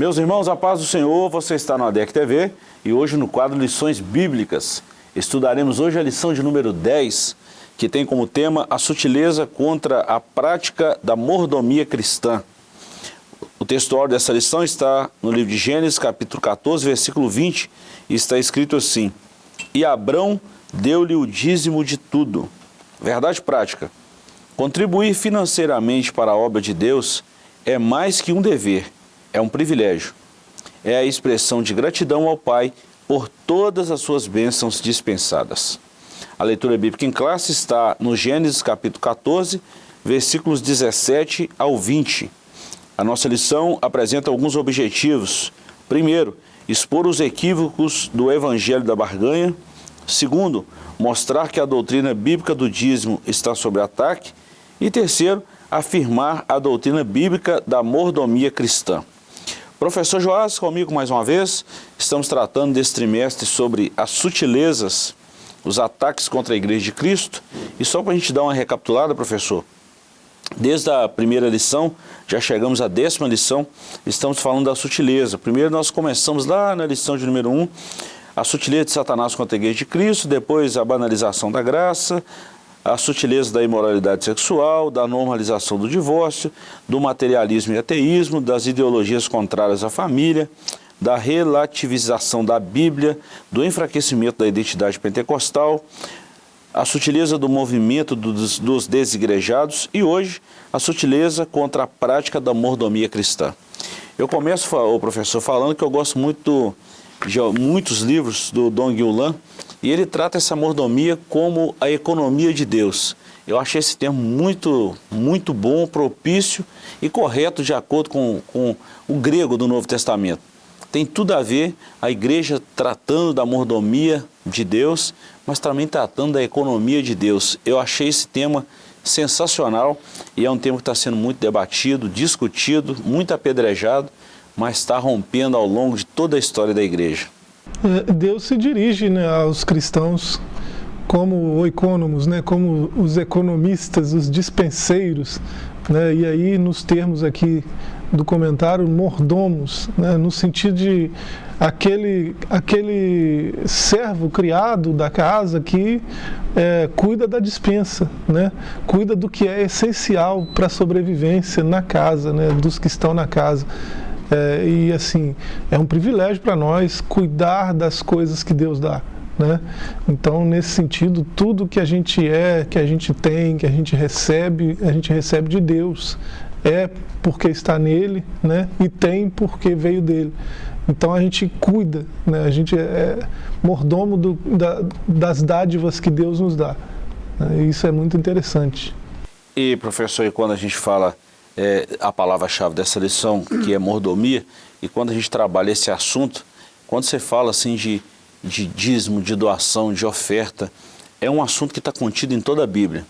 Meus irmãos, a paz do Senhor, você está no ADEC TV e hoje no quadro Lições Bíblicas. Estudaremos hoje a lição de número 10, que tem como tema a sutileza contra a prática da mordomia cristã. O texto dessa lição está no livro de Gênesis, capítulo 14, versículo 20, e está escrito assim, E Abrão deu-lhe o dízimo de tudo. Verdade prática. Contribuir financeiramente para a obra de Deus é mais que um dever, é um privilégio. É a expressão de gratidão ao Pai por todas as suas bênçãos dispensadas. A leitura bíblica em classe está no Gênesis capítulo 14, versículos 17 ao 20. A nossa lição apresenta alguns objetivos. Primeiro, expor os equívocos do Evangelho da Barganha. Segundo, mostrar que a doutrina bíblica do dízimo está sob ataque. E terceiro, afirmar a doutrina bíblica da mordomia cristã. Professor Joás, comigo mais uma vez, estamos tratando desse trimestre sobre as sutilezas, os ataques contra a Igreja de Cristo. E só para a gente dar uma recapitulada, professor, desde a primeira lição, já chegamos à décima lição, estamos falando da sutileza. Primeiro nós começamos lá na lição de número 1, a sutileza de Satanás contra a Igreja de Cristo, depois a banalização da graça, a sutileza da imoralidade sexual, da normalização do divórcio, do materialismo e ateísmo, das ideologias contrárias à família, da relativização da Bíblia, do enfraquecimento da identidade pentecostal, a sutileza do movimento dos, dos desigrejados e hoje a sutileza contra a prática da mordomia cristã. Eu começo, o professor, falando que eu gosto muito de muitos livros do Dong Yulan, e ele trata essa mordomia como a economia de Deus. Eu achei esse termo muito, muito bom, propício e correto de acordo com, com o grego do Novo Testamento. Tem tudo a ver a igreja tratando da mordomia de Deus, mas também tratando da economia de Deus. Eu achei esse tema sensacional e é um tema que está sendo muito debatido, discutido, muito apedrejado, mas está rompendo ao longo de toda a história da igreja. É, Deus se dirige né, aos cristãos como oicônomos, né, como os economistas, os dispenseiros, né, e aí nos termos aqui do comentário, mordomos, né, no sentido de aquele, aquele servo criado da casa que é, cuida da dispensa, né, cuida do que é essencial para a sobrevivência na casa, né, dos que estão na casa. É, e assim, é um privilégio para nós cuidar das coisas que Deus dá. Né? Então, nesse sentido, tudo que a gente é, que a gente tem, que a gente recebe, a gente recebe de Deus. É porque está nele, né? E tem porque veio dele. Então a gente cuida, né? a gente é mordomo do, da, das dádivas que Deus nos dá. Né? Isso é muito interessante. E professor, e quando a gente fala é, a palavra-chave dessa lição, que é mordomia, e quando a gente trabalha esse assunto, quando você fala assim de, de dízimo, de doação, de oferta, é um assunto que está contido em toda a Bíblia.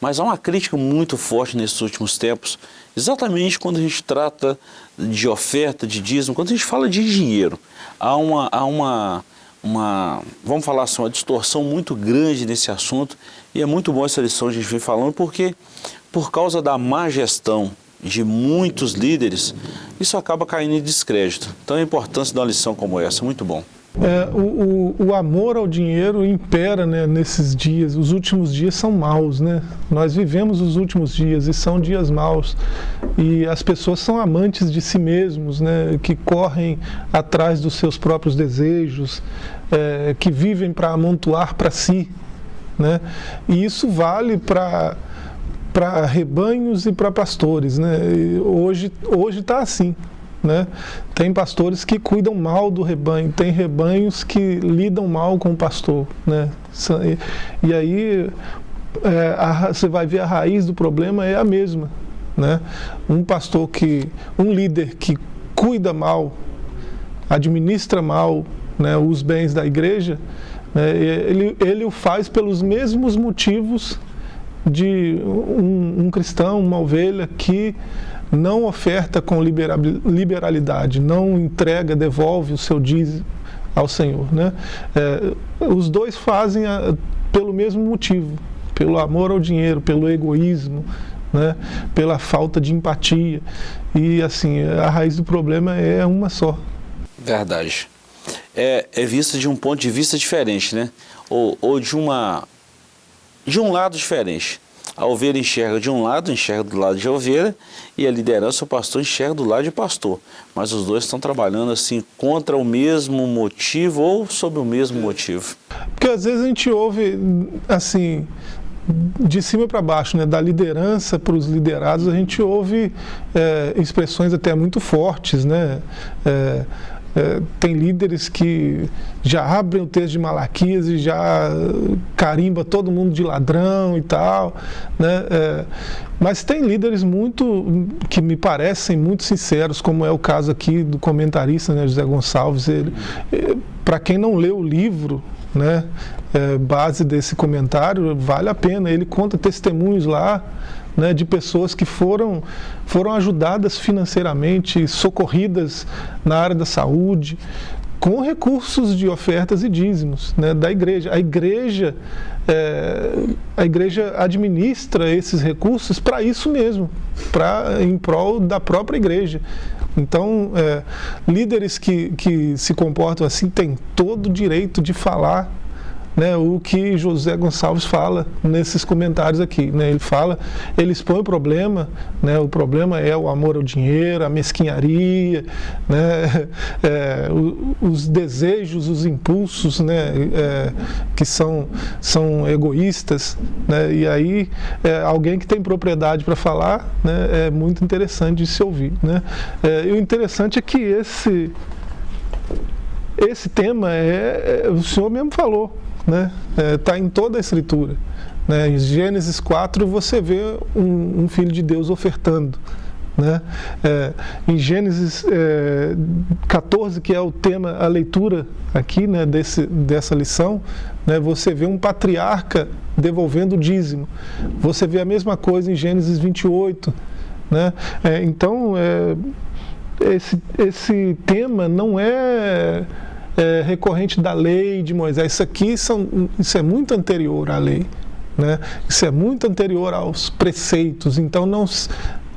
Mas há uma crítica muito forte nesses últimos tempos, exatamente quando a gente trata de oferta, de dízimo, quando a gente fala de dinheiro. Há uma, há uma, uma vamos falar assim, uma distorção muito grande nesse assunto, e é muito bom essa lição que a gente vem falando, porque por causa da má gestão de muitos líderes, isso acaba caindo em descrédito. Então a importância de uma lição como essa, muito bom. É, o, o, o, amor ao dinheiro impera né, nesses dias, os últimos dias são maus, né? Nós vivemos os últimos dias e são dias maus. E as pessoas são amantes de si mesmos, né? Que correm atrás dos seus próprios desejos, é, que vivem para amontoar para si, né? E isso vale para para rebanhos e para pastores. Né? E hoje está assim. Né? Tem pastores que cuidam mal do rebanho, tem rebanhos que lidam mal com o pastor. Né? E, e aí é, a, você vai ver a raiz do problema é a mesma. Né? Um pastor que, um líder que cuida mal, administra mal né, os bens da igreja, né, ele, ele o faz pelos mesmos motivos de um, um cristão, uma ovelha que não oferta com liberalidade, não entrega, devolve o seu dízimo ao Senhor. Né? É, os dois fazem a, pelo mesmo motivo, pelo amor ao dinheiro, pelo egoísmo, né? pela falta de empatia. E assim, a raiz do problema é uma só. Verdade. É, é vista de um ponto de vista diferente, né? Ou, ou de, uma, de um lado diferente. A ovelha enxerga de um lado, enxerga do lado de ovelha, e a liderança, o pastor, enxerga do lado de pastor. Mas os dois estão trabalhando assim contra o mesmo motivo ou sob o mesmo motivo. Porque às vezes a gente ouve, assim, de cima para baixo, né, da liderança para os liderados, a gente ouve é, expressões até muito fortes, né? É, é, tem líderes que já abrem o texto de Malaquias e já carimba todo mundo de ladrão e tal, né? É, mas tem líderes muito que me parecem muito sinceros, como é o caso aqui do comentarista né, José Gonçalves. Ele, é, para quem não leu o livro, né, é, base desse comentário, vale a pena. Ele conta testemunhos lá né, de pessoas que foram, foram ajudadas financeiramente, socorridas na área da saúde, com recursos de ofertas e dízimos né, da igreja. A igreja, é, a igreja administra esses recursos para isso mesmo, pra, em prol da própria igreja. Então, é, líderes que, que se comportam assim têm todo o direito de falar né, o que José Gonçalves fala nesses comentários aqui. Né? Ele fala, ele expõe o problema, né, o problema é o amor ao dinheiro, a mesquinharia, né, é, os desejos, os impulsos né, é, que são, são egoístas. Né, e aí, é, alguém que tem propriedade para falar né, é muito interessante de se ouvir. Né? É, e o interessante é que esse, esse tema é, é o senhor mesmo falou, né? Está é, tá em toda a escritura. Né? Em Gênesis 4 você vê um, um filho de Deus ofertando. Né? É, em Gênesis é, 14, que é o tema, a leitura aqui né, desse, dessa lição, né, você vê um patriarca devolvendo o dízimo. Você vê a mesma coisa em Gênesis 28. Né? É, então, é, esse, esse tema não é é, recorrente da lei de Moisés. Isso aqui são, isso é muito anterior à lei. Né? Isso é muito anterior aos preceitos. Então, não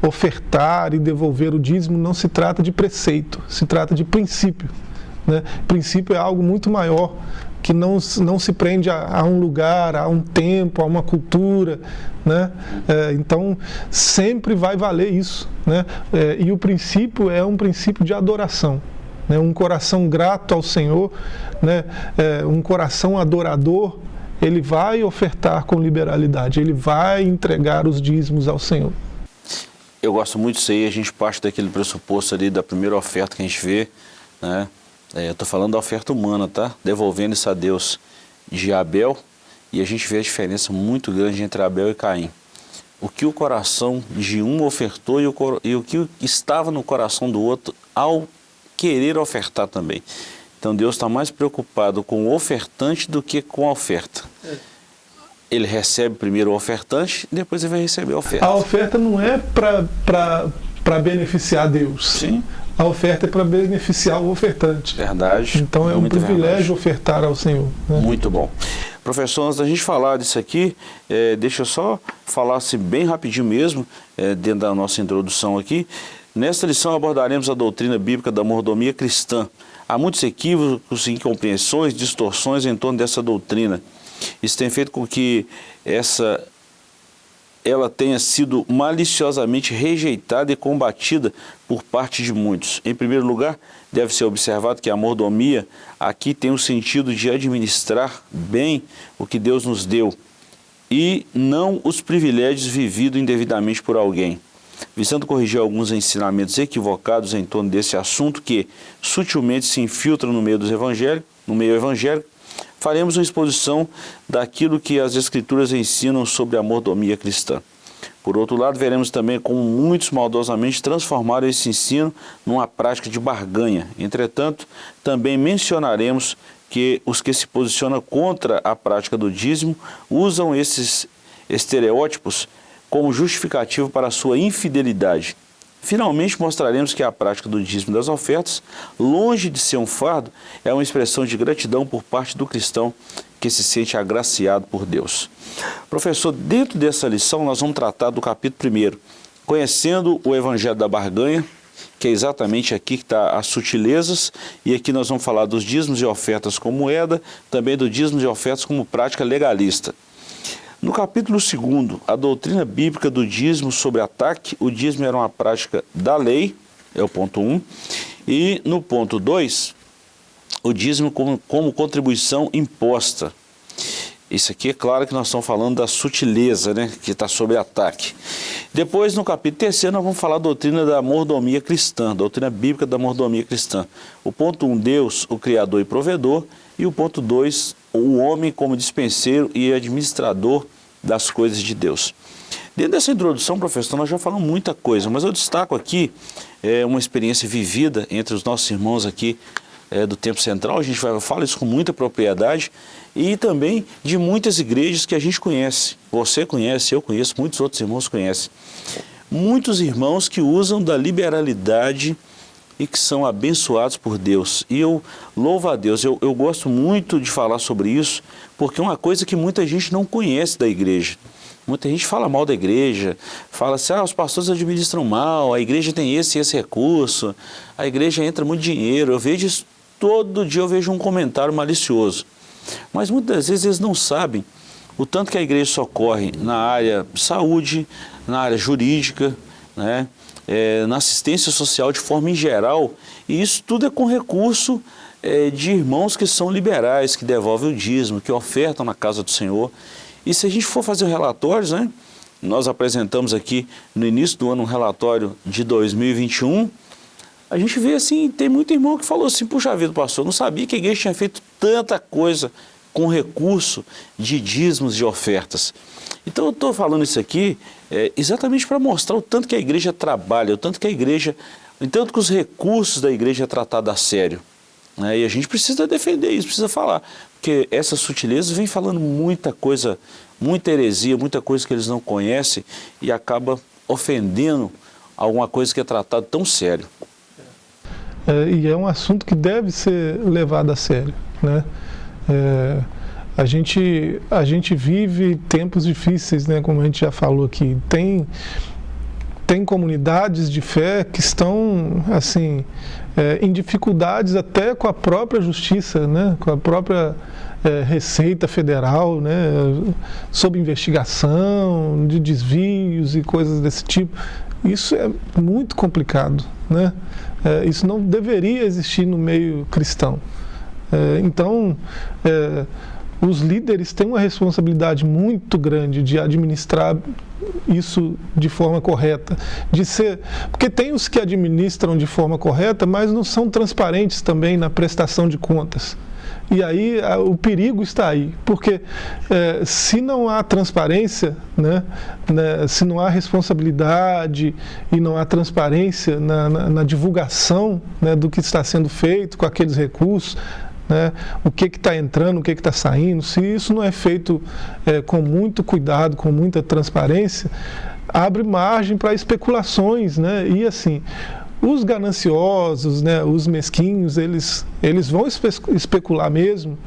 ofertar e devolver o dízimo não se trata de preceito, se trata de princípio. Né? Princípio é algo muito maior, que não, não se prende a, a um lugar, a um tempo, a uma cultura. Né? É, então, sempre vai valer isso. Né? É, e o princípio é um princípio de adoração né, um coração grato ao Senhor, né, é, um coração adorador, ele vai ofertar com liberalidade, ele vai entregar os dízimos ao Senhor. Eu gosto muito disso aí, a gente parte daquele pressuposto ali da primeira oferta que a gente vê, né? É, estou falando da oferta humana, tá? Devolvendo isso a Deus de Abel, e a gente vê a diferença muito grande entre Abel e Caim. O que o coração de um ofertou e o, e o que estava no coração do outro ao querer ofertar também. Então Deus está mais preocupado com o ofertante do que com a oferta. É. Ele recebe primeiro o ofertante, depois ele vai receber a oferta. A oferta não é para beneficiar Deus. Sim. A oferta é para beneficiar o ofertante. Verdade. Então é um privilégio verdade. ofertar ao Senhor. Né? Muito bom. Professor, antes da gente falar disso aqui, é, deixa eu só falar assim, bem rapidinho mesmo, é, dentro da nossa introdução aqui. Nesta lição abordaremos a doutrina bíblica da mordomia cristã. Há muitos equívocos, incompreensões, distorções em torno dessa doutrina. Isso tem feito com que essa, ela tenha sido maliciosamente rejeitada e combatida por parte de muitos. Em primeiro lugar, deve ser observado que a mordomia aqui tem o sentido de administrar bem o que Deus nos deu e não os privilégios vividos indevidamente por alguém visando corrigir alguns ensinamentos equivocados em torno desse assunto que sutilmente se infiltram no meio dos evangélicos, no meio evangélico, faremos uma exposição daquilo que as escrituras ensinam sobre a mordomia cristã. Por outro lado, veremos também como muitos maldosamente transformaram esse ensino numa prática de barganha. Entretanto, também mencionaremos que os que se posicionam contra a prática do dízimo usam esses estereótipos como justificativo para sua infidelidade. Finalmente mostraremos que a prática do dízimo das ofertas, longe de ser um fardo, é uma expressão de gratidão por parte do cristão que se sente agraciado por Deus. Professor, dentro dessa lição nós vamos tratar do capítulo 1, conhecendo o Evangelho da Barganha, que é exatamente aqui que está as sutilezas, e aqui nós vamos falar dos dízimos e ofertas como moeda, também do dízimos e ofertas como prática legalista. No capítulo 2, a doutrina bíblica do dízimo sobre ataque, o dízimo era uma prática da lei, é o ponto 1, um, e no ponto 2, o dízimo como, como contribuição imposta. Isso aqui é claro que nós estamos falando da sutileza, né, que está sob ataque. Depois, no capítulo 3, nós vamos falar da doutrina da mordomia cristã, doutrina bíblica da mordomia cristã. O ponto 1, um, Deus, o Criador e provedor, e o ponto 2, o homem como dispenseiro e administrador das coisas de Deus. Dentro dessa introdução, professor, nós já falamos muita coisa, mas eu destaco aqui é, uma experiência vivida entre os nossos irmãos aqui é, do Tempo Central, a gente vai, fala isso com muita propriedade, e também de muitas igrejas que a gente conhece. Você conhece, eu conheço, muitos outros irmãos conhecem. Muitos irmãos que usam da liberalidade e que são abençoados por Deus. E eu louvo a Deus, eu, eu gosto muito de falar sobre isso, porque é uma coisa que muita gente não conhece da igreja. Muita gente fala mal da igreja, fala assim, ah, os pastores administram mal, a igreja tem esse e esse recurso, a igreja entra muito dinheiro. Eu vejo isso, todo dia eu vejo um comentário malicioso. Mas muitas vezes eles não sabem o tanto que a igreja socorre na área saúde, na área jurídica, né? É, na assistência social de forma em geral, e isso tudo é com recurso é, de irmãos que são liberais, que devolvem o dízimo, que ofertam na casa do Senhor. E se a gente for fazer relatórios, né, nós apresentamos aqui no início do ano um relatório de 2021, a gente vê assim, tem muito irmão que falou assim, puxa vida, pastor, não sabia que a igreja tinha feito tanta coisa com recurso de dízimos e ofertas. Então eu estou falando isso aqui é, exatamente para mostrar o tanto que a igreja trabalha, o tanto que a igreja, o tanto que os recursos da igreja é tratado a sério. Né? E a gente precisa defender isso, precisa falar, porque essa sutileza vem falando muita coisa, muita heresia, muita coisa que eles não conhecem e acaba ofendendo alguma coisa que é tratado tão sério. É, e é um assunto que deve ser levado a sério, né? É, a gente, a gente vive tempos difíceis, né, como a gente já falou aqui. Tem, tem comunidades de fé que estão assim é, em dificuldades até com a própria justiça, né, com a própria é, Receita Federal, né, sob investigação de desvios e coisas desse tipo. Isso é muito complicado. Né? É, isso não deveria existir no meio cristão. É, então, é, os líderes têm uma responsabilidade muito grande de administrar isso de forma correta, de ser, porque tem os que administram de forma correta, mas não são transparentes também na prestação de contas. E aí o perigo está aí, porque é, se não há transparência, né, né, se não há responsabilidade e não há transparência na, na, na divulgação né, do que está sendo feito com aqueles recursos, né, o que está entrando, o que está saindo, se isso não é feito é, com muito cuidado, com muita transparência, abre margem para especulações, né? E assim, os gananciosos, né, os mesquinhos, eles, eles vão espe especular mesmo,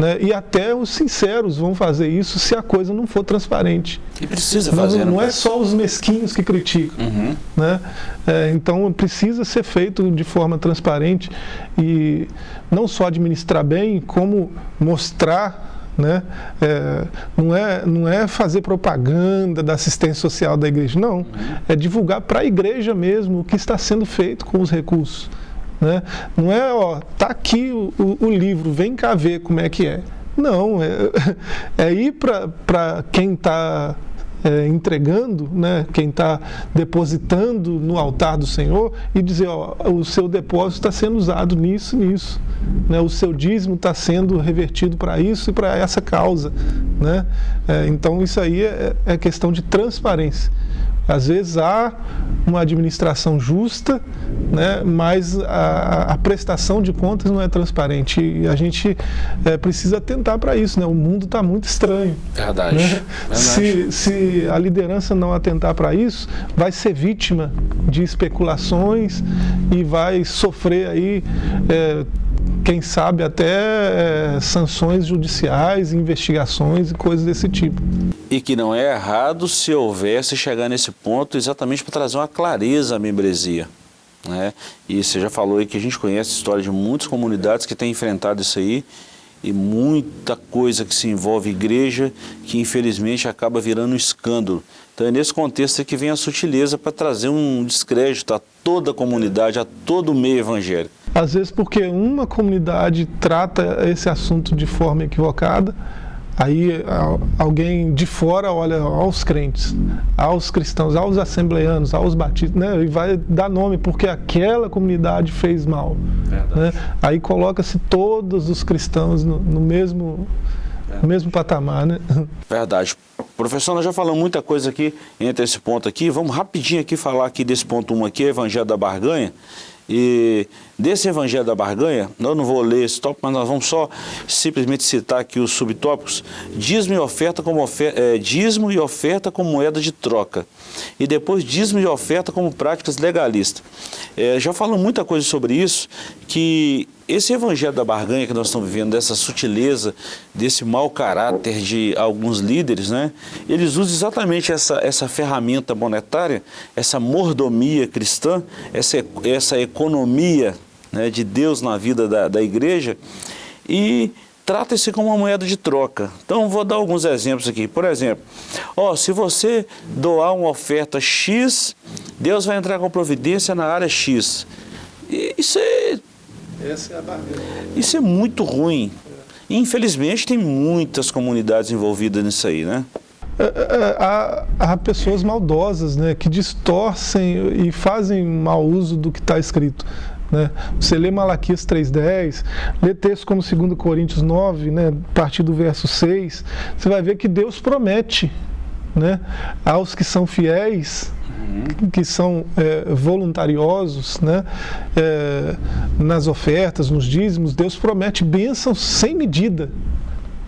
né? E até os sinceros vão fazer isso se a coisa não for transparente. E precisa fazer. Não, não é só os mesquinhos que criticam. Uhum. Né? É, então precisa ser feito de forma transparente e não só administrar bem, como mostrar né? É, não, é, não é fazer propaganda da assistência social da igreja, não. Uhum. É divulgar para a igreja mesmo o que está sendo feito com os recursos. Né? Não é, ó, tá aqui o, o, o livro, vem cá ver como é que é. Não, é, é ir para quem está é, entregando, né, quem está depositando no altar do Senhor e dizer, ó, o seu depósito está sendo usado nisso, nisso. Né, o seu dízimo está sendo revertido para isso e para essa causa. Né? É, então isso aí é, é questão de transparência. Às vezes há uma administração justa, né, mas a, a prestação de contas não é transparente e a gente é, precisa atentar para isso. Né? O mundo está muito estranho. Verdade. Né? Verdade. Se, se a liderança não atentar para isso, vai ser vítima de especulações e vai sofrer aí. É, quem sabe até é, sanções judiciais, investigações e coisas desse tipo. E que não é errado se houvesse chegar nesse ponto exatamente para trazer uma clareza à membresia. Né? E você já falou aí que a gente conhece a história de muitas comunidades que têm enfrentado isso aí e muita coisa que se envolve igreja que infelizmente acaba virando um escândalo. Então é nesse contexto que vem a sutileza para trazer um descrédito a toda a comunidade, a todo o meio evangélico. Às vezes porque uma comunidade trata esse assunto de forma equivocada, aí alguém de fora olha aos crentes, aos cristãos, aos assembleanos, aos batistas, né, e vai dar nome porque aquela comunidade fez mal. Né? Aí coloca-se todos os cristãos no, no mesmo, mesmo patamar. Né? Verdade. Professor, nós já falamos muita coisa aqui entre esse ponto aqui. Vamos rapidinho aqui falar aqui desse ponto 1 aqui, Evangelho da Barganha. E desse Evangelho da Barganha, eu não vou ler esse tópico, mas nós vamos só simplesmente citar aqui os subtópicos. Dízimo e oferta como, oferta, é, e oferta como moeda de troca. E depois dízimo e oferta como práticas legalistas. É, já falamos muita coisa sobre isso, que esse evangelho da barganha que nós estamos vivendo, dessa sutileza, desse mau caráter de alguns líderes, né? eles usam exatamente essa, essa ferramenta monetária, essa mordomia cristã, essa, essa economia né, de Deus na vida da, da igreja e trata-se como uma moeda de troca. Então, vou dar alguns exemplos aqui. Por exemplo, ó, se você doar uma oferta X, Deus vai entrar com providência na área X. E isso é essa é a barreira. Isso é muito ruim. Infelizmente, tem muitas comunidades envolvidas nisso aí, né? É, é, há, há, pessoas maldosas né, que distorcem e fazem mau uso do que está escrito. Né? Você lê Malaquias 3.10, lê textos como 2 Coríntios 9, né, a partir do verso 6, você vai ver que Deus promete né, aos que são fiéis que são é, voluntariosos né, é, nas ofertas, nos dízimos, Deus promete bênçãos sem medida.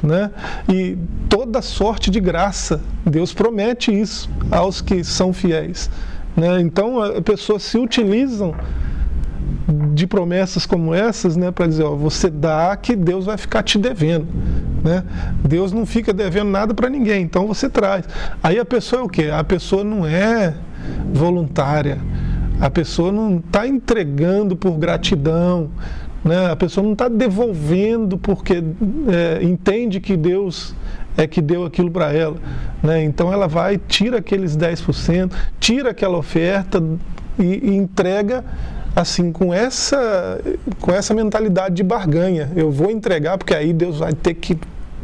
Né? E toda sorte de graça, Deus promete isso aos que são fiéis. Né? Então, as pessoas se utilizam de promessas como essas, né, para dizer, ó, você dá que Deus vai ficar te devendo, né? Deus não fica devendo nada para ninguém, então você traz. Aí a pessoa é o quê? A pessoa não é voluntária. A pessoa não está entregando por gratidão, né? a pessoa não está devolvendo porque é, entende que Deus é que deu aquilo para ela. Né? Então ela vai, tira aqueles 10%, tira aquela oferta e, e entrega assim com essa com essa mentalidade de barganha. Eu vou entregar porque aí Deus vai ter que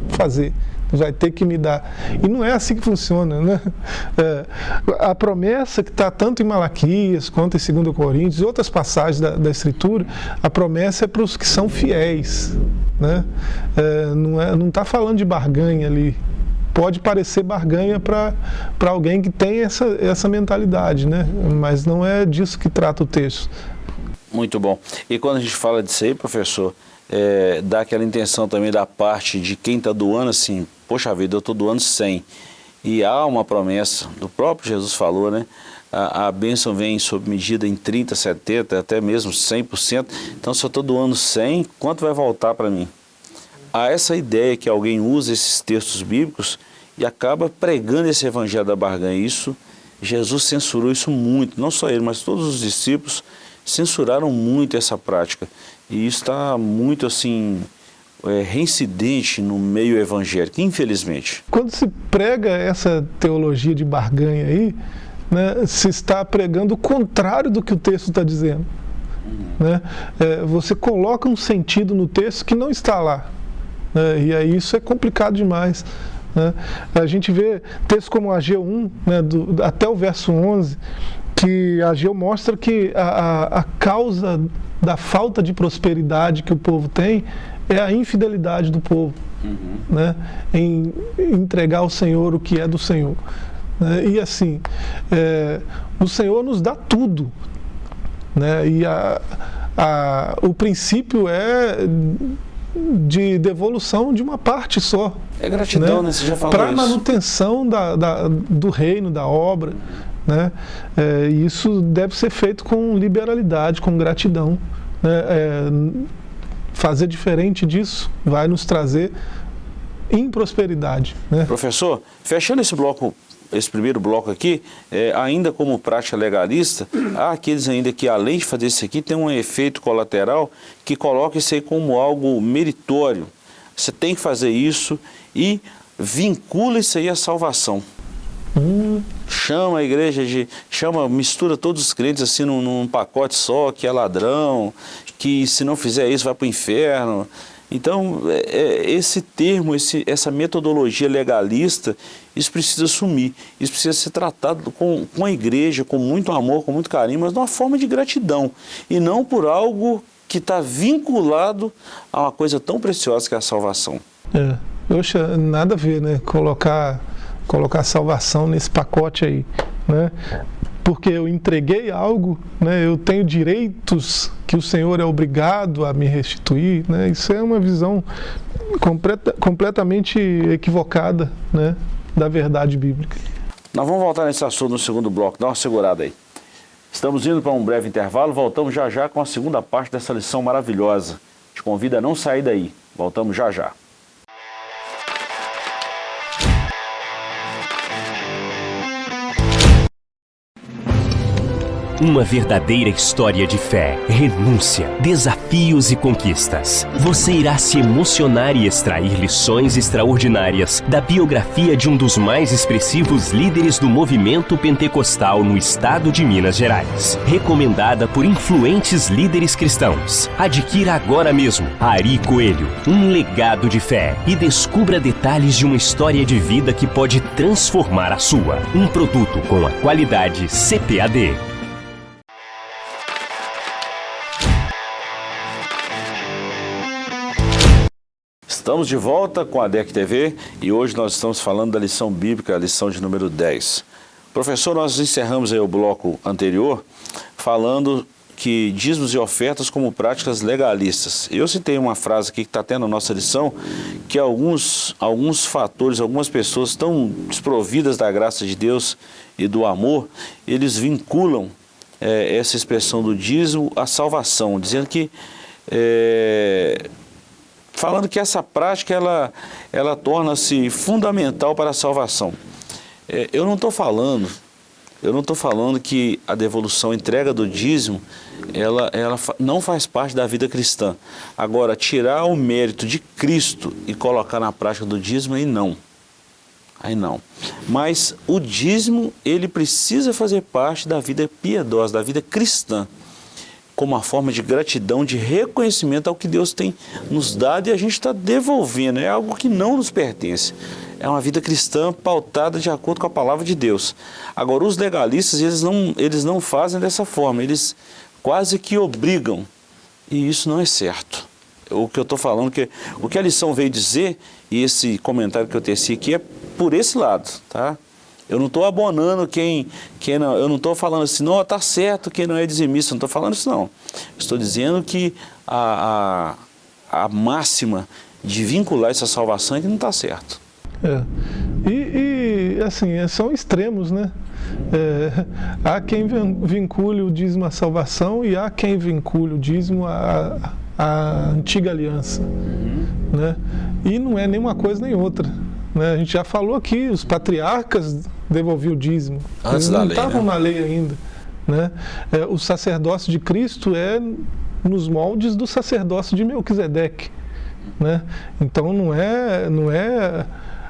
fazer vai ter que me dar. E não é assim que funciona. Né? É, a promessa que está tanto em Malaquias quanto em 2 Coríntios e outras passagens da, da Escritura, a promessa é para os que são fiéis. Né? É, não está não tá falando de barganha ali. Pode parecer barganha para alguém que tem essa, essa mentalidade, né? mas não é disso que trata o texto. Muito bom. E quando a gente fala disso aí, professor, é, dá aquela intenção também da parte de quem está doando assim, poxa vida, eu estou doando 100. E há uma promessa, do próprio Jesus falou, né? A, a bênção vem sob medida em 30, 70, até mesmo 100%. Então, se eu estou doando 100, quanto vai voltar para mim? Há essa ideia que alguém usa esses textos bíblicos e acaba pregando esse evangelho da barganha. Isso, Jesus censurou isso muito, não só ele, mas todos os discípulos censuraram muito essa prática. E isso está muito assim, é, reincidente no meio evangélico, infelizmente. Quando se prega essa teologia de barganha aí, né, se está pregando o contrário do que o texto está dizendo. Uhum. Né? É, você coloca um sentido no texto que não está lá. Né? E aí isso é complicado demais. Né? A gente vê textos como Ageu 1, né, do, até o verso 11, que Ageu mostra que a, a, causa da falta de prosperidade que o povo tem é a infidelidade do povo, uhum. né? em entregar ao Senhor o que é do Senhor. Né? E assim, é, o Senhor nos dá tudo. Né? E a, a, o princípio é de devolução de uma parte só. É gratidão, né? né? Você já falou Para a manutenção da, da, do reino, da obra. Né? É, isso deve ser feito com liberalidade, com gratidão. Né? É, fazer diferente disso vai nos trazer improsperidade. Né? Professor, fechando esse bloco esse primeiro bloco aqui, é, ainda como prática legalista, há aqueles ainda que, além de fazer isso aqui, tem um efeito colateral que coloca isso aí como algo meritório. Você tem que fazer isso e vincula isso aí à salvação. Hum. Chama a igreja de. chama, mistura todos os crentes assim num, num pacote só, que é ladrão, que se não fizer isso vai para o inferno. Então, é, é, esse termo, esse, essa metodologia legalista, isso precisa sumir. Isso precisa ser tratado com, com a igreja, com muito amor, com muito carinho, mas de uma forma de gratidão. E não por algo que está vinculado a uma coisa tão preciosa que é a salvação. É, poxa, nada a ver, né? Colocar, colocar salvação nesse pacote aí, né? porque eu entreguei algo, né, eu tenho direitos que o Senhor é obrigado a me restituir. Né, isso é uma visão completa, completamente equivocada né, da verdade bíblica. Nós vamos voltar nesse assunto no segundo bloco, dá uma segurada aí. Estamos indo para um breve intervalo, voltamos já já com a segunda parte dessa lição maravilhosa. Te convido a não sair daí. Voltamos já já. Uma verdadeira história de fé, renúncia, desafios e conquistas. Você irá se emocionar e extrair lições extraordinárias da biografia de um dos mais expressivos líderes do movimento pentecostal no estado de Minas Gerais. Recomendada por influentes líderes cristãos. Adquira agora mesmo Ari Coelho, um legado de fé e descubra detalhes de uma história de vida que pode transformar a sua. Um produto com a qualidade CPAD. Estamos de volta com a DEC TV e hoje nós estamos falando da lição bíblica, a lição de número 10. Professor, nós encerramos aí o bloco anterior falando que dízimos e ofertas como práticas legalistas. Eu citei uma frase aqui que está tendo na nossa lição, que alguns, alguns fatores, algumas pessoas tão desprovidas da graça de Deus e do amor, eles vinculam é, essa expressão do dízimo à salvação, dizendo que é, falando que essa prática ela, ela torna-se fundamental para a salvação. É, eu não estou falando, eu não estou falando que a devolução, a entrega do dízimo, ela, ela não faz parte da vida cristã. Agora, tirar o mérito de Cristo e colocar na prática do dízimo, aí não. Aí não. Mas o dízimo, ele precisa fazer parte da vida piedosa, da vida cristã como uma forma de gratidão, de reconhecimento ao que Deus tem nos dado e a gente está devolvendo. É algo que não nos pertence. É uma vida cristã pautada de acordo com a palavra de Deus. Agora, os legalistas, eles não, eles não fazem dessa forma, eles quase que obrigam. E isso não é certo. O que eu estou falando, que, o que a lição veio dizer, e esse comentário que eu teci aqui é por esse lado, tá? Eu não estou abonando quem, quem não, eu não estou falando assim, não, está certo quem não é dizimista, não estou falando isso não. Estou dizendo que a, a, a, máxima de vincular essa salvação é que não está certo. É. E, e, assim, é, são extremos, né? É, há quem vincule o dízimo à salvação e há quem vincule o dízimo à, à antiga aliança. Uhum. Né? E não é nem uma coisa nem outra. Né? A gente já falou aqui, os patriarcas devolviam o dízimo. Antes Eles não lei, estavam né? na lei ainda. Né? É, o sacerdócio de Cristo é nos moldes do sacerdócio de Melquisedeque. Né? Então não é, não é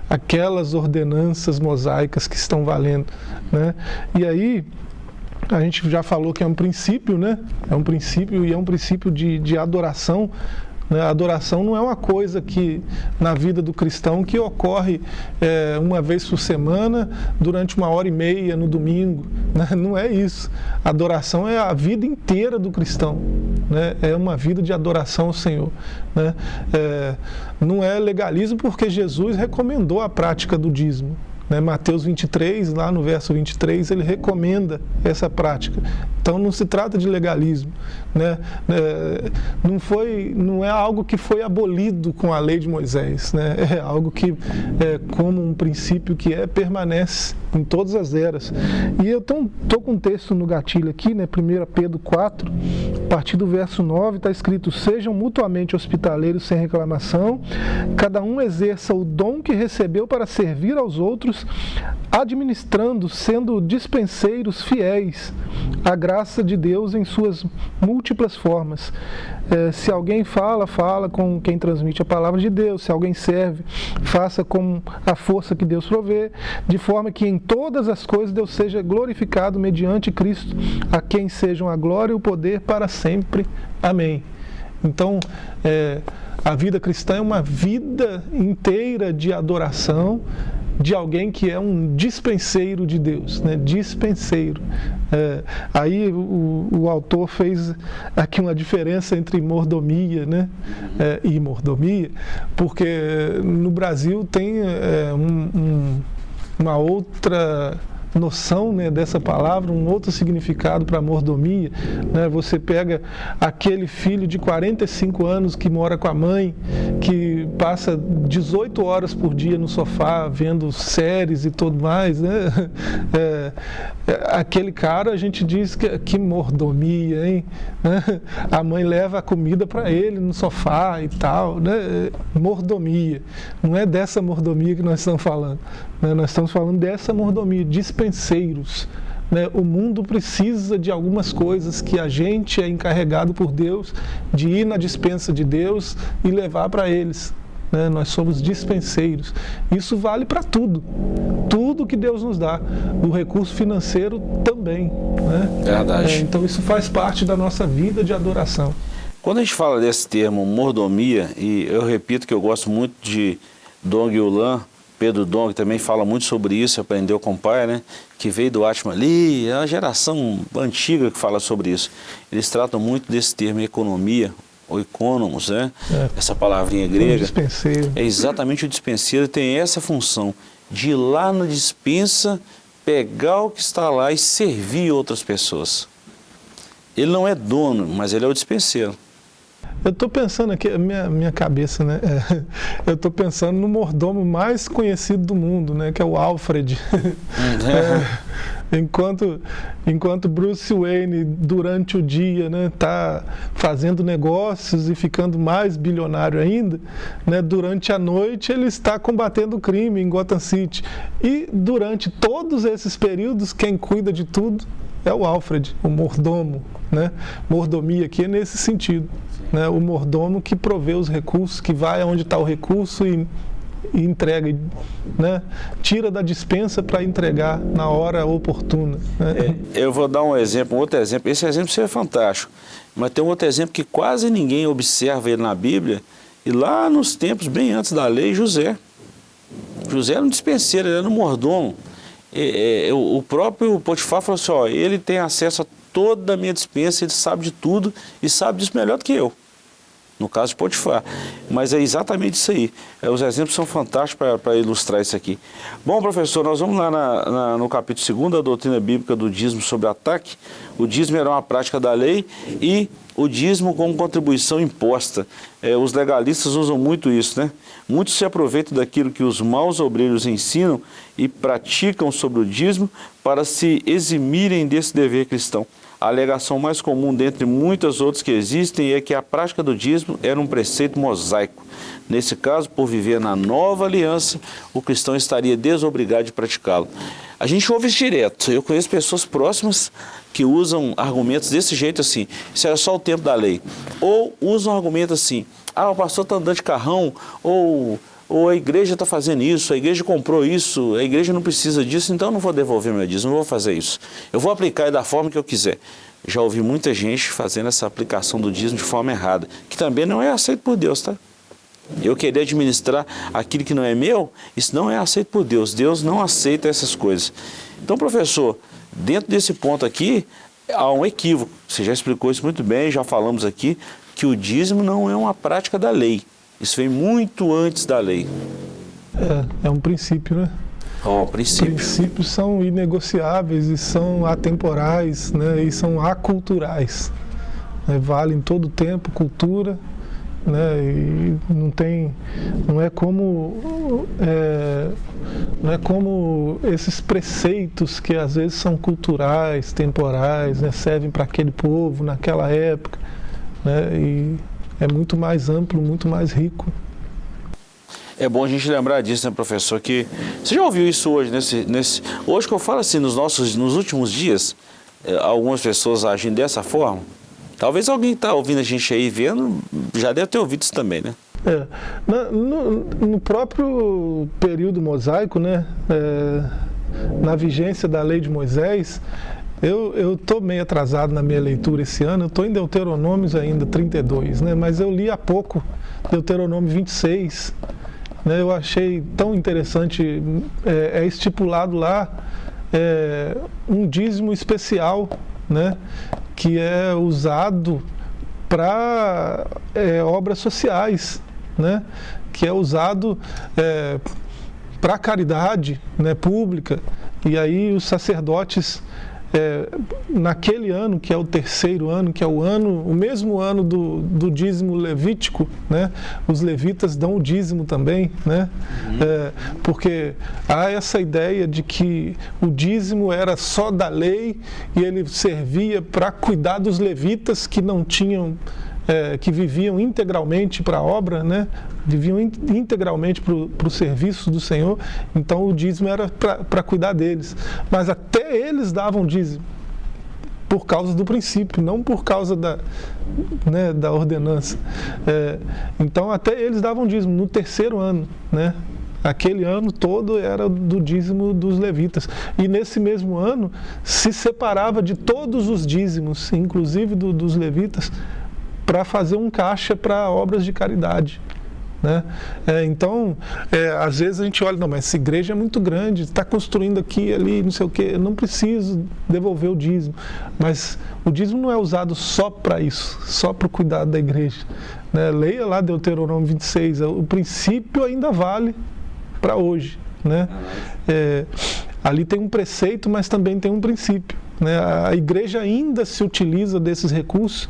aquelas ordenanças mosaicas que estão valendo. Né? E aí, a gente já falou que é um princípio, né? É um princípio e é um princípio de, de adoração? A adoração não é uma coisa que, na vida do cristão, que ocorre é, uma vez por semana, durante uma hora e meia no domingo. Né? Não é isso. Adoração é a vida inteira do cristão. Né? É uma vida de adoração ao Senhor. Né? É, não é legalismo porque Jesus recomendou a prática do dízimo. Né? Mateus 23, lá no verso 23, ele recomenda essa prática. Então não se trata de legalismo, né? É, não foi, não é algo que foi abolido com a lei de Moisés, né? É algo que, é, como um princípio que é permanece em todas as eras. E eu estou com um texto no gatilho aqui, né? 1 Pedro 4, a partir do verso 9, está escrito: sejam mutuamente hospitaleiros sem reclamação, cada um exerça o dom que recebeu para servir aos outros, administrando, sendo dispenseiros fiéis à graça de Deus em suas múltiplas formas. É, se alguém fala, fala com quem transmite a palavra de Deus. Se alguém serve, faça com a força que Deus provê, de forma que em todas as coisas Deus seja glorificado mediante Cristo, a quem sejam a glória e o poder para sempre. Amém. Então, é, a vida cristã é uma vida inteira de adoração, de alguém que é um dispenseiro de Deus, né? dispenseiro. É, aí o, o, autor fez aqui uma diferença entre mordomia né? É, e mordomia, porque no Brasil tem é, um, um, uma outra noção né, dessa palavra, um outro significado para mordomia. Né? Você pega aquele filho de 45 anos que mora com a mãe, que passa 18 horas por dia no sofá vendo séries e tudo mais. Né? É, é, aquele cara, a gente diz que, que mordomia, hein? Né? A mãe leva a comida para ele no sofá e tal. Né? Mordomia. Não é dessa mordomia que nós estamos falando. Né? Nós estamos falando dessa mordomia, dispenseiros. Né? O mundo precisa de algumas coisas que a gente é encarregado por Deus de ir na dispensa de Deus e levar para eles. Né? Nós somos dispenseiros. Isso vale para tudo. Tudo que Deus nos dá. O recurso financeiro também. Né? Verdade. É, então isso faz parte da nossa vida de adoração. Quando a gente fala desse termo mordomia, e eu repito que eu gosto muito de Dong Yulan, Pedro Dong também fala muito sobre isso, aprendeu com o pai, né? Que veio do Atma ali, é uma geração antiga que fala sobre isso. Eles tratam muito desse termo economia, ou economos, né? É. Essa palavrinha grega. O dispenseiro. É exatamente o dispenseiro, tem essa função de ir lá na dispensa, pegar o que está lá e servir outras pessoas. Ele não é dono, mas ele é o dispenseiro. Eu estou pensando aqui, minha, minha cabeça, né? É, eu estou pensando no mordomo mais conhecido do mundo, né? Que é o Alfred. é, enquanto, enquanto Bruce Wayne, durante o dia, né? Tá fazendo negócios e ficando mais bilionário ainda, né? Durante a noite ele está combatendo o crime em Gotham City. E durante todos esses períodos, quem cuida de tudo é o Alfred, o mordomo, né? Mordomia aqui é nesse sentido né, o mordomo que provê os recursos, que vai aonde está o recurso e, e entrega, né, tira da dispensa para entregar na hora oportuna. Né? É, eu vou dar um exemplo, um outro exemplo. Esse exemplo seria fantástico, mas tem um outro exemplo que quase ninguém observa ele na Bíblia, e lá nos tempos bem antes da lei, José. José era um dispenseiro, ele era um mordomo. E, e, o próprio Potifar falou assim, ó, ele tem acesso a toda a minha dispensa, ele sabe de tudo e sabe disso melhor do que eu. No caso de Potifar. Mas é exatamente isso aí. É, os exemplos são fantásticos para ilustrar isso aqui. Bom, professor, nós vamos lá na, na, no capítulo 2 da doutrina bíblica do dízimo sobre ataque. O dízimo era uma prática da lei e o dízimo como contribuição imposta. É, os legalistas usam muito isso, né? Muitos se aproveitam daquilo que os maus obreiros ensinam e praticam sobre o dízimo para se eximirem desse dever cristão. A alegação mais comum dentre muitas outras que existem é que a prática do dízimo era um preceito mosaico. Nesse caso, por viver na nova aliança, o cristão estaria desobrigado de praticá-lo. A gente ouve isso direto. Eu conheço pessoas próximas que usam argumentos desse jeito assim, isso era só o tempo da lei. Ou usam argumentos assim, ah, o pastor está andando de carrão, ou ou a igreja está fazendo isso, a igreja comprou isso, a igreja não precisa disso, então eu não vou devolver meu dízimo, não vou fazer isso. Eu vou aplicar da forma que eu quiser. Já ouvi muita gente fazendo essa aplicação do dízimo de forma errada, que também não é aceito por Deus, tá? Eu querer administrar aquilo que não é meu, isso não é aceito por Deus. Deus não aceita essas coisas. Então, professor, dentro desse ponto aqui, há um equívoco. Você já explicou isso muito bem, já falamos aqui, que o dízimo não é uma prática da lei. Isso vem muito antes da lei. É, é um princípio, né? Oh, princípio. Princípios são inegociáveis e são atemporais né, e são aculturais. Né, vale em todo tempo, cultura, né, e não tem, não é como, é, não é como esses preceitos que às vezes são culturais, temporais, né, servem para aquele povo naquela época, né, e é muito mais amplo, muito mais rico. É bom a gente lembrar disso, né, professor? Que você já ouviu isso hoje, nesse, nesse, hoje que eu falo assim, nos nossos, nos últimos dias, eh, algumas pessoas agem dessa forma. Talvez alguém está ouvindo a gente aí vendo, já deve ter ouvido isso também, né? É, no, no, próprio período mosaico, né, é, na vigência da lei de Moisés, eu estou meio atrasado na minha leitura esse ano, eu estou em Deuteronômios ainda, 32, né, mas eu li há pouco Deuteronômio 26, né, eu achei tão interessante, é, é estipulado lá é, um dízimo especial, né, que é usado para é, obras sociais, né, que é usado é, para caridade né, pública, e aí os sacerdotes é, naquele ano, que é o terceiro ano, que é o ano, o mesmo ano do, do dízimo levítico, né? os levitas dão o dízimo também, né? Uhum. É, porque há essa ideia de que o dízimo era só da lei e ele servia para cuidar dos levitas que não tinham é, que viviam integralmente para a obra, né? viviam in, integralmente para o serviço do Senhor, então o dízimo era para cuidar deles. Mas até eles davam dízimo, por causa do princípio, não por causa da, né, da ordenança. É, então até eles davam dízimo no terceiro ano, né? Aquele ano todo era do dízimo dos levitas. E nesse mesmo ano se separava de todos os dízimos, inclusive do, dos levitas, para fazer um caixa para obras de caridade. Né? É, então, é, às vezes a gente olha, não, mas essa igreja é muito grande, está construindo aqui, ali, não sei o quê, não preciso devolver o dízimo. Mas o dízimo não é usado só para isso, só para o cuidado da igreja. Né? Leia lá Deuteronômio 26, o princípio ainda vale para hoje. Né? É, ali tem um preceito, mas também tem um princípio. Né? A igreja ainda se utiliza desses recursos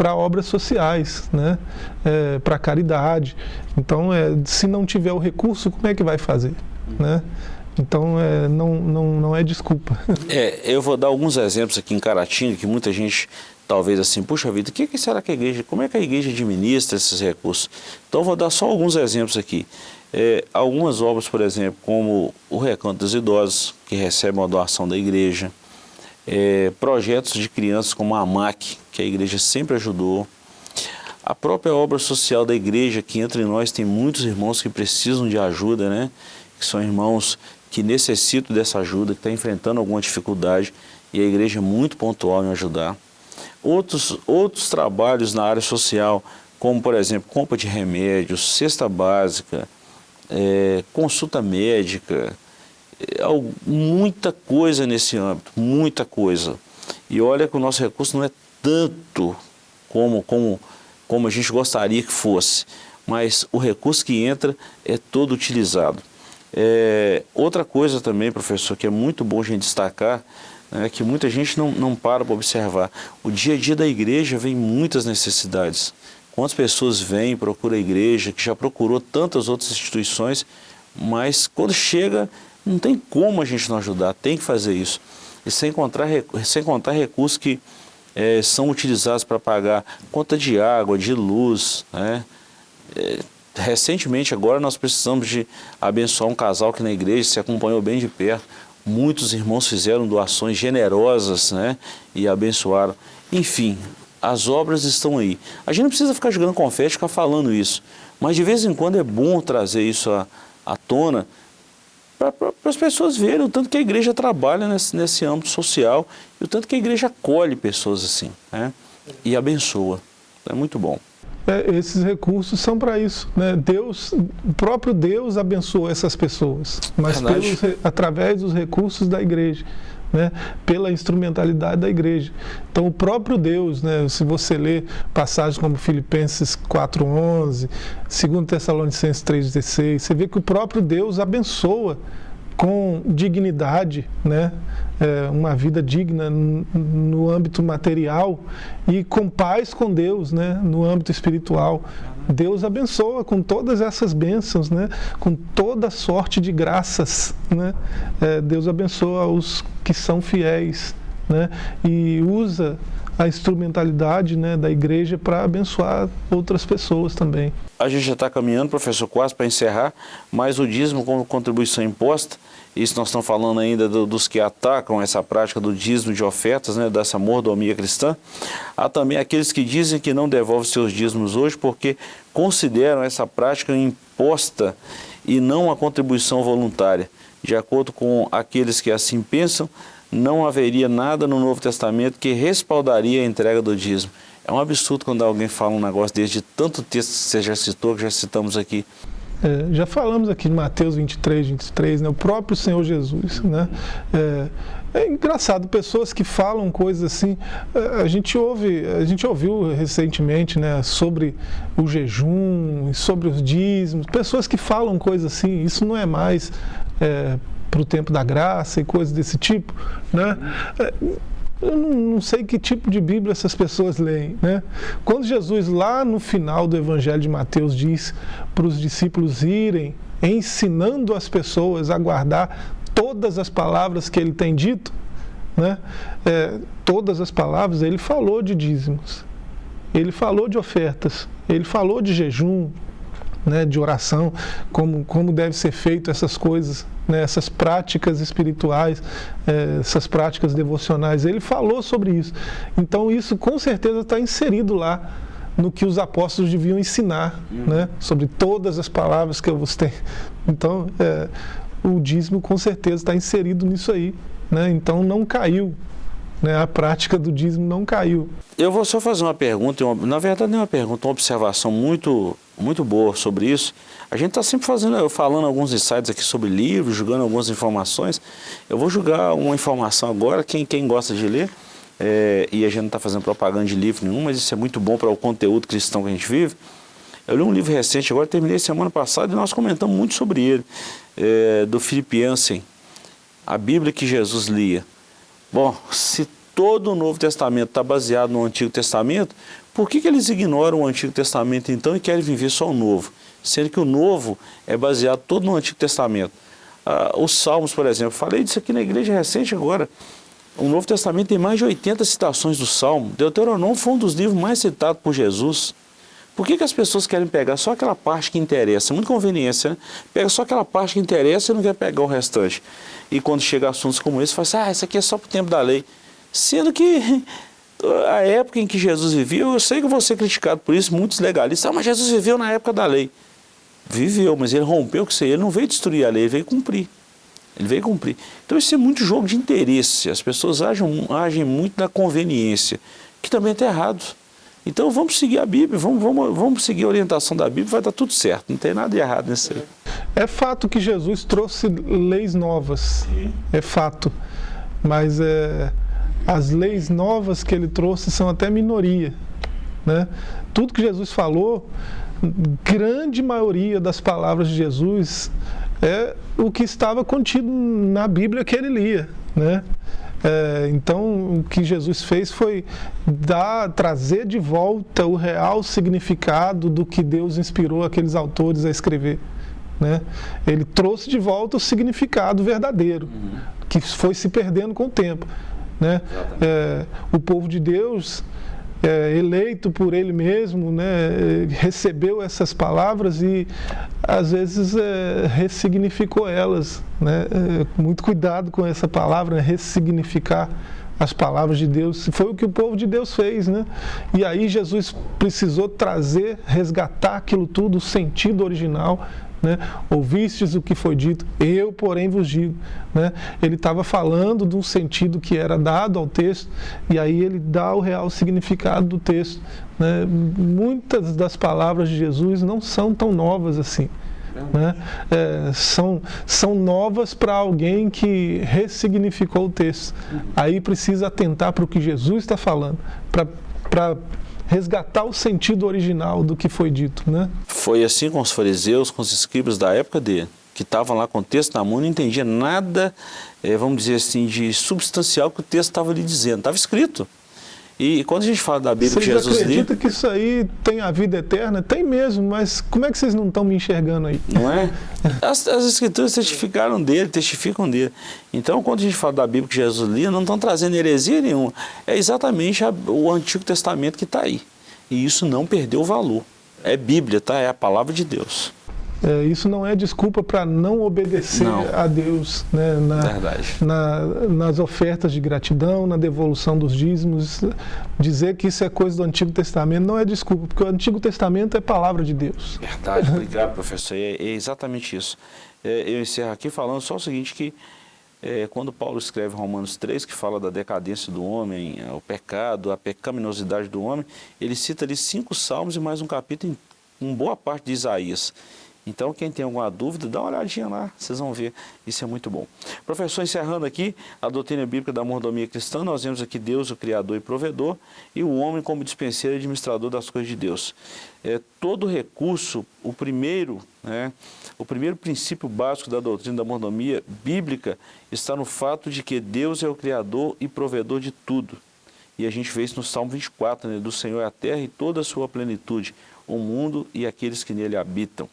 para obras sociais, né? É, para caridade. Então, é, se não tiver o recurso, como é que vai fazer? Né? Então, é, não, não, não é desculpa. É, eu vou dar alguns exemplos aqui em Caratinga, que muita gente talvez assim, puxa vida, o que, que, será que a igreja, como é que a igreja administra esses recursos? Então, vou dar só alguns exemplos aqui. É, algumas obras, por exemplo, como o Recanto dos Idosos, que recebe uma doação da igreja, é, projetos de crianças como a AMAC, que a igreja sempre ajudou, a própria obra social da igreja, que entre nós tem muitos irmãos que precisam de ajuda, né? que são irmãos que necessitam dessa ajuda, que estão enfrentando alguma dificuldade, e a igreja é muito pontual em ajudar. Outros, outros trabalhos na área social, como por exemplo, compra de remédios, cesta básica, é, consulta médica, é, muita coisa nesse âmbito, muita coisa. E olha que o nosso recurso não é tanto como, como, como a gente gostaria que fosse, mas o recurso que entra é todo utilizado. É, outra coisa também, professor, que é muito bom a gente destacar, é que muita gente não, não para para observar. O dia a dia da igreja vem muitas necessidades. Quantas pessoas vêm, procura a igreja, que já procurou tantas outras instituições, mas quando chega, não tem como a gente não ajudar, tem que fazer isso. E sem contar, sem contar recursos que é, são utilizados para pagar conta de água, de luz. Né? É, recentemente, agora, nós precisamos de abençoar um casal que na igreja se acompanhou bem de perto. Muitos irmãos fizeram doações generosas né? e abençoaram. Enfim, as obras estão aí. A gente não precisa ficar jogando confete, ficar falando isso. Mas de vez em quando é bom trazer isso à, à tona, para as pessoas verem o tanto que a igreja trabalha nesse, nesse âmbito social e o tanto que a igreja acolhe pessoas assim né? e abençoa. É muito bom. É, esses recursos são para isso. Né? Deus, o próprio Deus abençoou essas pessoas, mas pelos, através dos recursos da igreja. Né, pela instrumentalidade da igreja. Então o próprio Deus, né, se você ler passagens como Filipenses 4.11, 2 Tessalonicenses 3.16, você vê que o próprio Deus abençoa com dignidade, né? É, uma vida digna no âmbito material e com paz com Deus, né? no âmbito espiritual. Deus abençoa com todas essas bênçãos, né? com toda sorte de graças. Né? É, Deus abençoa os que são fiéis né? e usa a instrumentalidade né, da igreja para abençoar outras pessoas também. A gente já está caminhando, professor, quase para encerrar, mas o dízimo como contribuição imposta, isso nós estamos falando ainda do, dos que atacam essa prática do dízimo de ofertas, né, dessa mordomia cristã. Há também aqueles que dizem que não devolvem seus dízimos hoje porque consideram essa prática imposta e não a contribuição voluntária. De acordo com aqueles que assim pensam, não haveria nada no Novo Testamento que respaldaria a entrega do dízimo. É um absurdo quando alguém fala um negócio desse, de tanto texto que você já citou, que já citamos aqui. É, já falamos aqui de Mateus 23, 23, né? o próprio Senhor Jesus. Né? É, é engraçado, pessoas que falam coisas assim, é, a gente ouve, a gente ouviu recentemente né, sobre o jejum, sobre os dízimos, pessoas que falam coisas assim, isso não é mais é, para o tempo da graça e coisas desse tipo, né? Eu não, sei que tipo de Bíblia essas pessoas leem, né? Quando Jesus lá no final do Evangelho de Mateus diz para os discípulos irem ensinando as pessoas a guardar todas as palavras que ele tem dito, né? É, todas as palavras, ele falou de dízimos, ele falou de ofertas, ele falou de jejum, né, de oração, como, como deve ser feito essas coisas, né, essas práticas espirituais, é, essas práticas devocionais. Ele falou sobre isso. Então isso com certeza está inserido lá no que os apóstolos deviam ensinar, uhum. né, sobre todas as palavras que eu vos tenho. Então é, o dízimo com certeza está inserido nisso aí. Né, então não caiu né, a prática do dízimo não caiu. Eu vou só fazer uma pergunta, uma, na verdade não é uma pergunta, uma observação muito, muito boa sobre isso. A gente está sempre fazendo, falando alguns insights aqui sobre livros, jogando algumas informações. Eu vou jogar uma informação agora, quem, quem gosta de ler, é, e a gente não está fazendo propaganda de livro nenhum, mas isso é muito bom para o conteúdo cristão que a gente vive. Eu li um livro recente, agora terminei semana passada, e nós comentamos muito sobre ele, é, do Philip Jansen, A Bíblia que Jesus lia. Bom, se todo o Novo Testamento está baseado no Antigo Testamento, por que, que eles ignoram o Antigo Testamento então e querem viver só o Novo? Sendo que o Novo é baseado todo no Antigo Testamento. Ah, os Salmos, por exemplo, falei disso aqui na igreja recente agora. O Novo Testamento tem mais de 80 citações do Salmo. Deuteronômio foi um dos livros mais citados por Jesus. Por que, que as pessoas querem pegar só aquela parte que interessa? Muito conveniência, né? Pega só aquela parte que interessa e não quer pegar o restante. E quando chega assuntos como esse, fala assim, ah, isso aqui é só para o tempo da lei. Sendo que a época em que Jesus viveu, eu sei que eu vou ser criticado por isso, muitos legalistas, ah, mas Jesus viveu na época da lei. Viveu, mas ele rompeu com isso aí, ele não veio destruir a lei, ele veio cumprir. Ele veio cumprir. Então isso é muito jogo de interesse, as pessoas agem, agem muito na conveniência, que também está errado. Então vamos seguir a Bíblia, vamos, vamos, vamos seguir a orientação da Bíblia, vai dar tudo certo, não tem nada de errado nisso aí. É fato que Jesus trouxe leis novas, Sim. é fato, mas é, as leis novas que ele trouxe são até minoria. Né? Tudo que Jesus falou, grande maioria das palavras de Jesus é o que estava contido na Bíblia que ele lia. Né? É, então, o que Jesus fez foi dar, trazer de volta o real significado do que Deus inspirou aqueles autores a escrever. Né? Ele trouxe de volta o significado verdadeiro, uhum. que foi se perdendo com o tempo. Né? É, o povo de Deus, é, eleito por ele mesmo, né, recebeu essas palavras e às vezes é, ressignificou elas. Né? É, muito cuidado com essa palavra, né, ressignificar as palavras de Deus. Foi o que o povo de Deus fez, né? E aí Jesus precisou trazer, resgatar aquilo tudo, o sentido original né? Ouvistes o que foi dito, eu, porém, vos digo. Né? Ele estava falando de um sentido que era dado ao texto, e aí ele dá o real significado do texto. Né? Muitas das palavras de Jesus não são tão novas assim. Né? É, são, são novas para alguém que ressignificou o texto. Aí precisa atentar para o que Jesus está falando, para resgatar o sentido original do que foi dito. Né? Foi assim com os fariseus, com os escribas da época dele, que estavam lá com o texto na mão não entendia nada, é, vamos dizer assim, de substancial que o texto estava lhe dizendo. Estava escrito. E quando a gente fala da Bíblia vocês que Jesus acreditam que isso aí tem a vida eterna? Tem mesmo, mas como é que vocês não estão me enxergando aí? Não é? As, as escrituras testificaram dele, testificam dele. Então, quando a gente fala da Bíblia que Jesus lia, não estão trazendo heresia nenhuma. É exatamente a, o Antigo Testamento que está aí. E isso não perdeu valor. É Bíblia, tá? É a palavra de Deus. É, isso não é desculpa para não obedecer Não. a Deus né, na, na- nas ofertas de gratidão, na devolução dos dízimos. Dizer que isso é coisa do Antigo Testamento não é desculpa, porque o Antigo Testamento é palavra de Deus. Verdade, obrigado, professor. É, é exatamente isso. É, eu encerro aqui falando só o seguinte, que é, quando Paulo escreve Romanos 3, que fala da decadência do homem, é, o pecado, a pecaminosidade do homem, ele cita ali cinco salmos e mais um capítulo em, em boa parte de Isaías. Então, quem tem alguma dúvida, dá uma olhadinha lá, vocês vão ver, isso é muito bom. Professor, encerrando aqui a doutrina bíblica da mordomia cristã, nós vemos aqui Deus, o Criador e Provedor, e o homem como dispenseiro e administrador das coisas de Deus. É, todo recurso, o primeiro, né, o primeiro princípio básico da doutrina da mordomia bíblica está no fato de que Deus é o Criador e Provedor de tudo. E a gente vê isso no Salmo 24, né, do Senhor é a terra e toda a sua plenitude, o mundo e aqueles que nele habitam.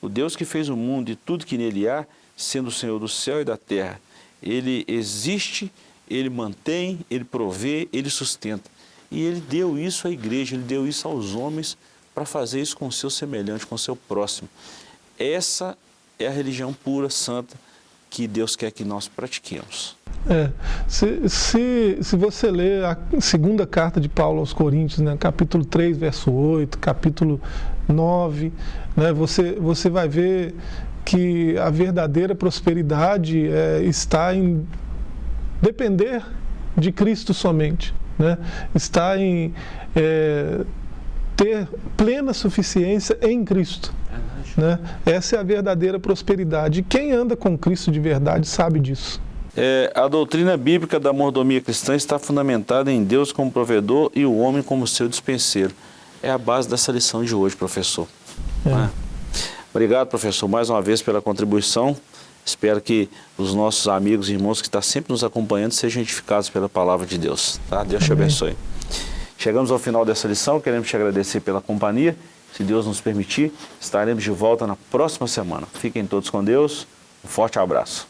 O Deus que fez o mundo e tudo que nele há, sendo o Senhor do céu e da terra, ele existe, ele mantém, ele provê, ele sustenta. E ele deu isso à igreja, ele deu isso aos homens para fazer isso com o seu semelhante, com o seu próximo. Essa é a religião pura, santa, que Deus quer que nós pratiquemos. É, se, se, se você ler a segunda carta de Paulo aos Coríntios, né, capítulo 3, verso 8, capítulo 9, né, você, você vai ver que a verdadeira prosperidade é, está em depender de Cristo somente. Né? Está em é, ter plena suficiência em Cristo. Né? Essa é a verdadeira prosperidade. E quem anda com Cristo de verdade sabe disso. É, a doutrina bíblica da mordomia cristã está fundamentada em Deus como provedor e o homem como seu dispenseiro. É a base dessa lição de hoje, professor. É. É? Obrigado, professor, mais uma vez pela contribuição. Espero que os nossos amigos e irmãos que estão sempre nos acompanhando sejam edificados pela palavra de Deus. Tá? Deus te Amém. abençoe. Chegamos ao final dessa lição, queremos te agradecer pela companhia. Se Deus nos permitir, estaremos de volta na próxima semana. Fiquem todos com Deus. Um forte abraço.